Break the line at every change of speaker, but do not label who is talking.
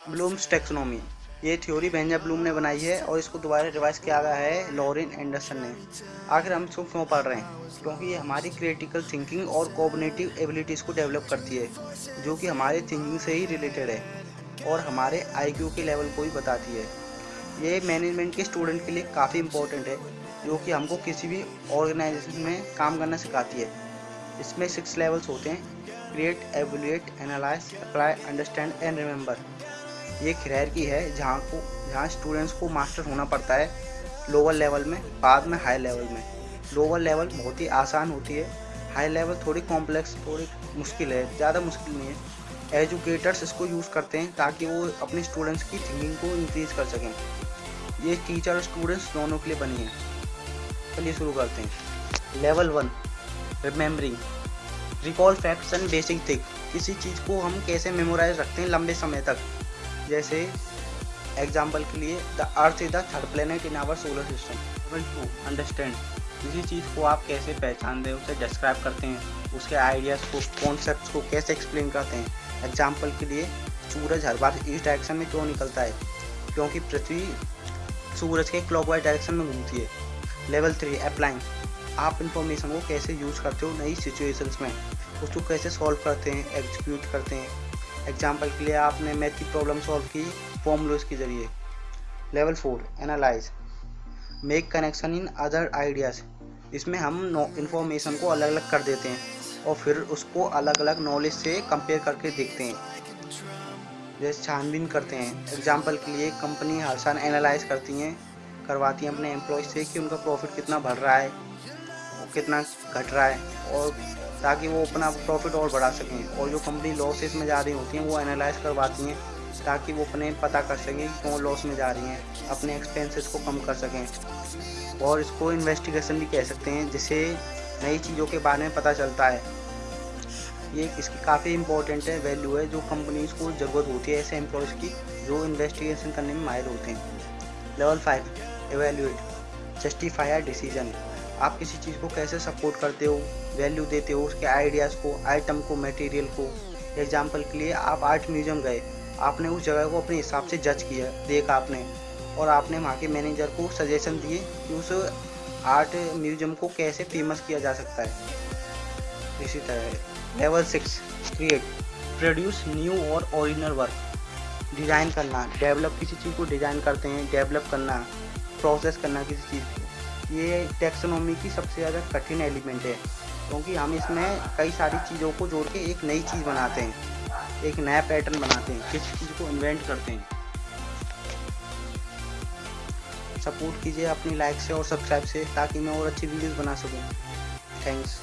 Bloom's taxonomy. ये theory Benjamin Bloom ने बनाई है और इसको दोबारा रिवाइज किया गया है लॉरेन एंडरसन ने। आखिर हम इसको क्यों पढ़ रहे हैं, क्योंकि ये हमारी क्रिटिकल थिंकिंग और कोऑर्डिनेटिव एबिलिटीज़ को डेवलप करती है, जो कि हमारे थिंकिंग से ही रिलेटेड है और हमारे आईक्यू के लेवल को ही बताती है। ये मैनेजमेंट के स्टूडेंट के लिए काफ़ी इम्पोर्टेंट है, जो कि हमको किसी भी ऑर्गेनाइजेशन में काम करना सिखाती है। इसमें सिक्स लेवल्स होते हैं create evaluate analyse apply understand and remember ये खैर की है, जहाँ को, जहाँ स्टूडेंट्स को मास्टर होना पड़ता है लोअर लेवल में, बाद में हाई लेवल में। लोअर लेवल बहुत ही आसान होती है। हाई लेवल थोड़ी कॉम्प्लेक्स थोड़ी मुश्किल है, ज़्यादा मुश्किल नहीं है। एजुकेटर्स इसको यूज़ करते हैं ताकि वो अपने स्टूडेंट्स की थिंकिंग को इंक्रीज कर सकें। ये टीचर और स्टूडेंट्स दोनों के लिए बनी है। चलिए शुरू करते हैं। Level one remembering recall facts and basic thing किसी चीज़ को हम कैसे मेमोराइज रखते हैं लंबे समय तक? जैसे एग्ज़ाम्पल के लिए the earth is the third planet in our solar system to understand किसी चीज़ को आप कैसे पहचानते हैं, उसे डिस्क्राइब करते हैं, उसके आइडियाज़ को कॉन्सेप्ट को कैसे एक्सप्लेन करते हैं. एग्ज़ाम्पल के लिए, सूरज हर बार ईस्ट डायरेक्शन में क्यों निकलता है? क्योंकि पृथ्वी सूरज के क्लॉकवाइज डायरेक्शन में घूमती है. लेवल थ्री अप्लाइंग आप इंफॉर्मेशन को कैसे यूज़ करते हो नई सिचुएशंस में? उसको कैसे सॉल्व करते हैं एग्जीक्यूट करते हैं? एग्ज़ाम्पल के लिए आपने मैथ की प्रॉब्लम सॉल्व की फॉर्मूलोज के ज़रिए। Level four analyse make connection in other ideas इसमें हम इंफॉर्मेशन को अलग अलग कर देते हैं और फिर उसको अलग अलग नॉलेज से कंपेयर करके देखते हैं। जैसे छानबीन करते हैं। एग्ज़ाम्पल के लिए कंपनी हर साल एनालाइज करती हैं, करवाती हैं अपने एम्प्लॉय से कि उनका प्रॉफिट कितना बढ़ रहा है, कितना घट रहा है और ताकि वो अपना प्रॉफिट और बढ़ा सकें। और जो कंपनी लॉसेस में जा रही होती हैं, वो एनालाइज करवाती हैं, ताकि वो अपने पता कर सकें कि कौन लॉस में जा रही हैं, अपने एक्सपेंसेस को कम कर सकें। और इसको इन्वेस्टिगेशन भी कह सकते हैं, जिससे नई चीज़ों के बारे में पता चलता है। ये इसकी काफ़ी इंपॉर्टेंट है वैल्यू है, जो कंपनीज़ को ज़रूरत होती है, ऐसे एम्प्लॉयज़ की, जो इन्वेस्टिगेशन करने में माहिर होते हैं। Level five evaluate justify a decision आप किसी चीज़ को कैसे सपोर्ट करते हो वैल्यू देते हो, उसके आइडियाज़ को आइटम को मटेरियल को? एग्ज़ाम्पल के लिए आप आर्ट म्यूज़ियम गए। आपने उस जगह को अपने हिसाब से जज किया, देखा आपने। और आपने वहाँ के मैनेजर को सजेशन दिए कि उस आर्ट म्यूज़ियम को कैसे फ़ेमस किया जा सकता है। इसी तरह level six create produce new और ओरिजिनल वर्क डिज़ाइन करना डेवलप किसी चीज़ को डिज़ाइन करते हैं डेवलप करना प्रोसेस करना किसी चीज़ को। ये टेक्सोनॉमी की सबसे ज़्यादा कठिन एलिमेंट है, क्योंकि हम इसमें कई सारी चीज़ों को जोड़ के एक नई चीज़ बनाते हैं, एक नया पैटर्न बनाते हैं, किसी चीज़ को इन्वेंट करते हैं। सपोर्ट कीजिए अपनी लाइक से और सब्सक्राइब से, ताकि मैं और अच्छी वीडियोस बना सकूँ। थैंक्स